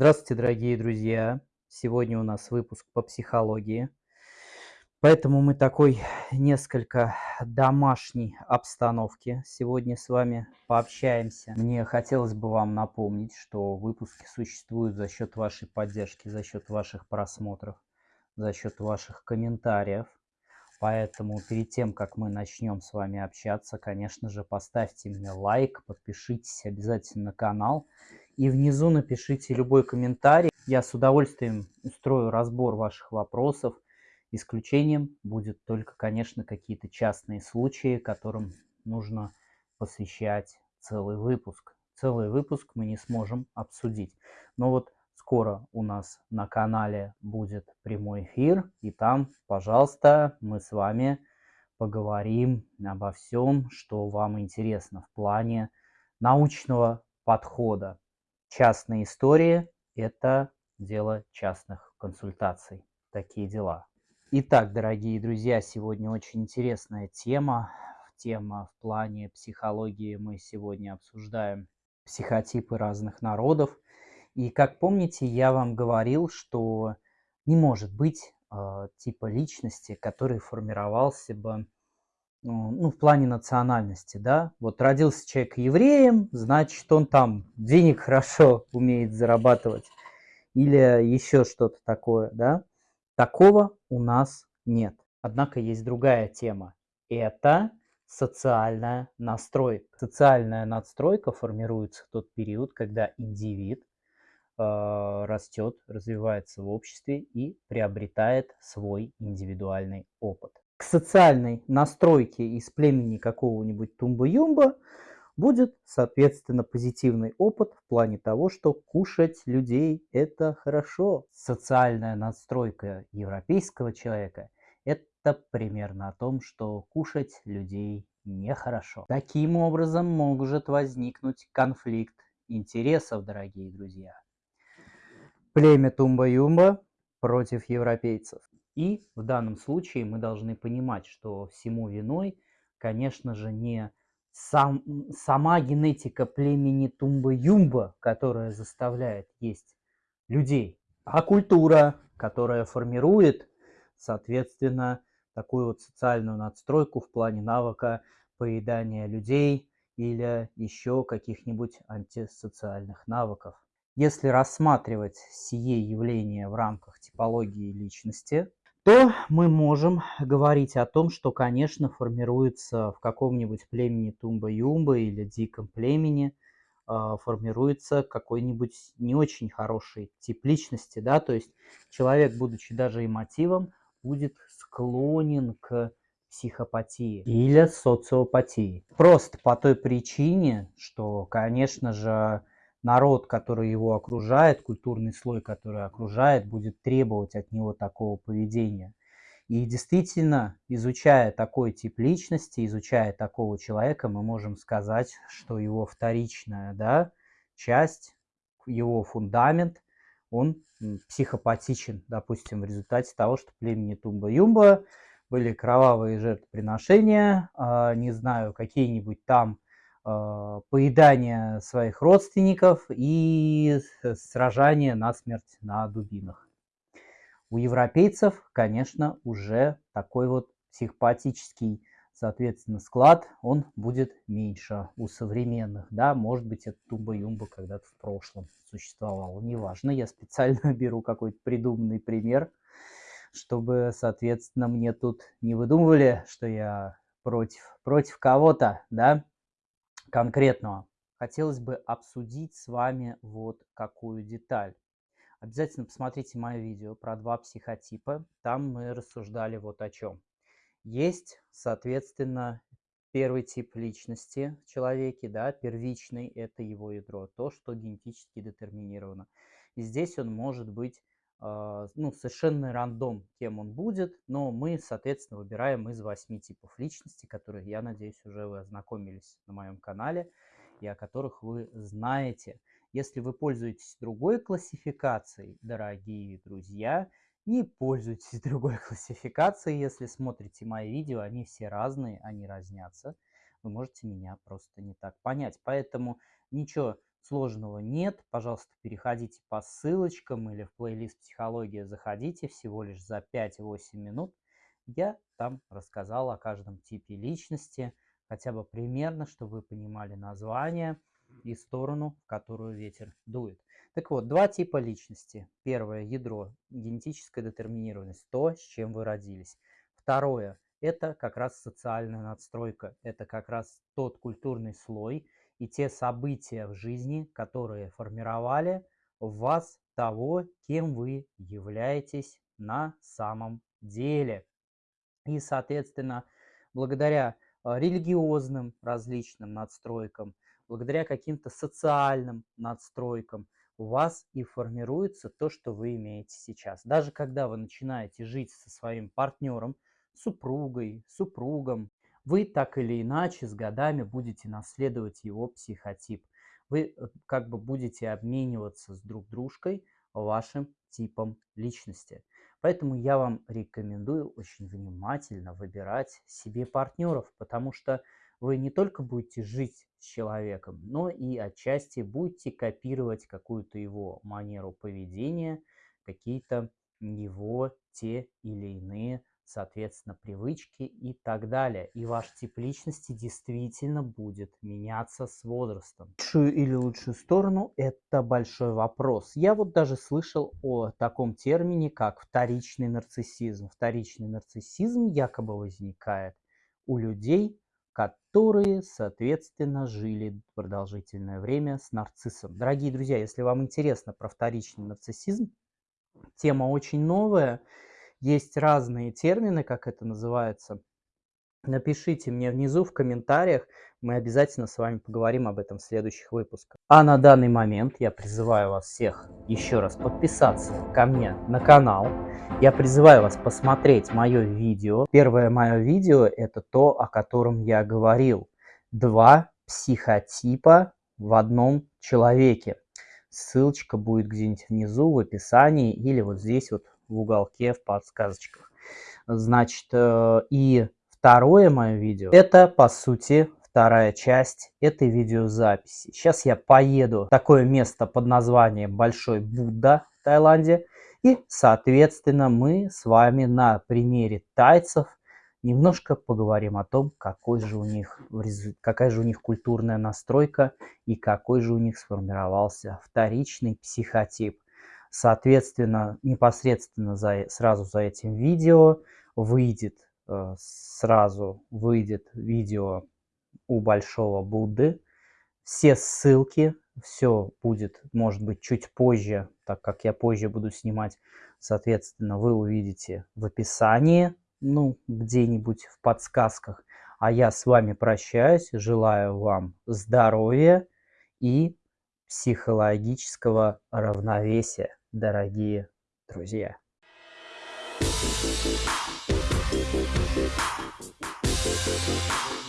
Здравствуйте, дорогие друзья! Сегодня у нас выпуск по психологии. Поэтому мы такой несколько домашней обстановки сегодня с вами пообщаемся. Мне хотелось бы вам напомнить, что выпуски существуют за счет вашей поддержки, за счет ваших просмотров, за счет ваших комментариев. Поэтому перед тем, как мы начнем с вами общаться, конечно же, поставьте мне лайк, подпишитесь обязательно на канал и внизу напишите любой комментарий. Я с удовольствием устрою разбор ваших вопросов, Исключением будет только, конечно, какие-то частные случаи, которым нужно посвящать целый выпуск. Целый выпуск мы не сможем обсудить. Но вот скоро у нас на канале будет прямой эфир, и там, пожалуйста, мы с вами поговорим обо всем, что вам интересно в плане научного подхода. Частные истории – это дело частных консультаций. Такие дела. Итак, дорогие друзья, сегодня очень интересная тема. Тема в плане психологии. Мы сегодня обсуждаем психотипы разных народов. И как помните, я вам говорил, что не может быть э, типа личности, который формировался бы ну, в плане национальности, да, вот родился человек евреем, значит, он там денег хорошо умеет зарабатывать или еще что-то такое, да, Такого у нас нет. Однако есть другая тема. Это социальная настройка. Социальная надстройка формируется в тот период, когда индивид э, растет, развивается в обществе и приобретает свой индивидуальный опыт. К социальной настройке из племени какого-нибудь тумба-юмба будет, соответственно, позитивный опыт в плане того, что кушать людей – это хорошо. Социальная настройка европейского человека – это примерно о том, что кушать людей нехорошо. Таким образом может возникнуть конфликт интересов, дорогие друзья. Племя Тумба-Юмба против европейцев. И в данном случае мы должны понимать, что всему виной, конечно же, не сам, сама генетика племени Тумба-Юмба, которая заставляет есть людей, а культура, которая формирует, соответственно, такую вот социальную надстройку в плане навыка поедания людей или еще каких-нибудь антисоциальных навыков. Если рассматривать сие явление в рамках типологии личности, то мы можем говорить о том, что, конечно, формируется в каком-нибудь племени Тумба-Юмба или диком племени, а, формируется какой-нибудь не очень хороший тип личности, да, то есть человек, будучи даже эмотивом, будет склонен к психопатии или социопатии. Просто по той причине, что, конечно же, народ, который его окружает, культурный слой, который окружает, будет требовать от него такого поведения. И действительно, изучая такой тип личности, изучая такого человека, мы можем сказать, что его вторичная да, часть, его фундамент, он психопатичен, допустим, в результате того, что племени Тумба-Юмба были кровавые жертвоприношения, а, не знаю, какие-нибудь там поедание своих родственников и сражание на смерть на дубинах. У европейцев, конечно, уже такой вот психопатический, соответственно, склад, он будет меньше у современных. Да, может быть, это тумба-юмба когда-то в прошлом существовало. Неважно, я специально беру какой-то придуманный пример, чтобы, соответственно, мне тут не выдумывали, что я против, против кого-то, да, конкретного, хотелось бы обсудить с вами вот какую деталь. Обязательно посмотрите мое видео про два психотипа. Там мы рассуждали вот о чем. Есть, соответственно, первый тип личности в человеке, да, первичный, это его ядро, то, что генетически детерминировано. И здесь он может быть ну, совершенно рандом, кем он будет, но мы, соответственно, выбираем из восьми типов личности, которые, я надеюсь, уже вы ознакомились на моем канале и о которых вы знаете. Если вы пользуетесь другой классификацией, дорогие друзья, не пользуйтесь другой классификацией, если смотрите мои видео, они все разные, они разнятся. Вы можете меня просто не так понять. Поэтому ничего сложного нет. Пожалуйста, переходите по ссылочкам или в плейлист «Психология» заходите всего лишь за 5-8 минут. Я там рассказал о каждом типе личности, хотя бы примерно, чтобы вы понимали название и сторону, в которую ветер дует. Так вот, два типа личности. Первое – ядро, генетическая детерминированность, то, с чем вы родились. Второе – это как раз социальная надстройка, это как раз тот культурный слой и те события в жизни, которые формировали в вас того, кем вы являетесь на самом деле. И, соответственно, благодаря а, религиозным различным надстройкам, благодаря каким-то социальным надстройкам у вас и формируется то, что вы имеете сейчас. Даже когда вы начинаете жить со своим партнером, супругой, супругом, вы так или иначе с годами будете наследовать его психотип. Вы э, как бы будете обмениваться с друг дружкой вашим типом личности. Поэтому я вам рекомендую очень внимательно выбирать себе партнеров, потому что вы не только будете жить с человеком, но и отчасти будете копировать какую-то его манеру поведения, какие-то его те или иные соответственно, привычки и так далее. И ваш тип личности действительно будет меняться с возрастом. Лучшую или лучшую сторону – это большой вопрос. Я вот даже слышал о таком термине, как вторичный нарциссизм. Вторичный нарциссизм якобы возникает у людей, которые, соответственно, жили продолжительное время с нарциссом. Дорогие друзья, если вам интересно про вторичный нарциссизм, тема очень новая – есть разные термины, как это называется. Напишите мне внизу в комментариях, мы обязательно с вами поговорим об этом в следующих выпусках. А на данный момент я призываю вас всех еще раз подписаться ко мне на канал. Я призываю вас посмотреть мое видео. Первое мое видео это то, о котором я говорил. Два психотипа в одном человеке. Ссылочка будет где-нибудь внизу в описании или вот здесь вот в уголке в подсказочках. Значит, э, и второе мое видео, это по сути вторая часть этой видеозаписи. Сейчас я поеду в такое место под названием Большой Будда в Таиланде. И, соответственно, мы с вами на примере тайцев немножко поговорим о том, какой же у них, какая же у них культурная настройка и какой же у них сформировался вторичный психотип. Соответственно, непосредственно за, сразу за этим видео выйдет, э, сразу выйдет видео у Большого Будды. Все ссылки, все будет, может быть, чуть позже, так как я позже буду снимать. Соответственно, вы увидите в описании, ну, где-нибудь в подсказках. А я с вами прощаюсь, желаю вам здоровья и психологического равновесия дорогие друзья. Thank you.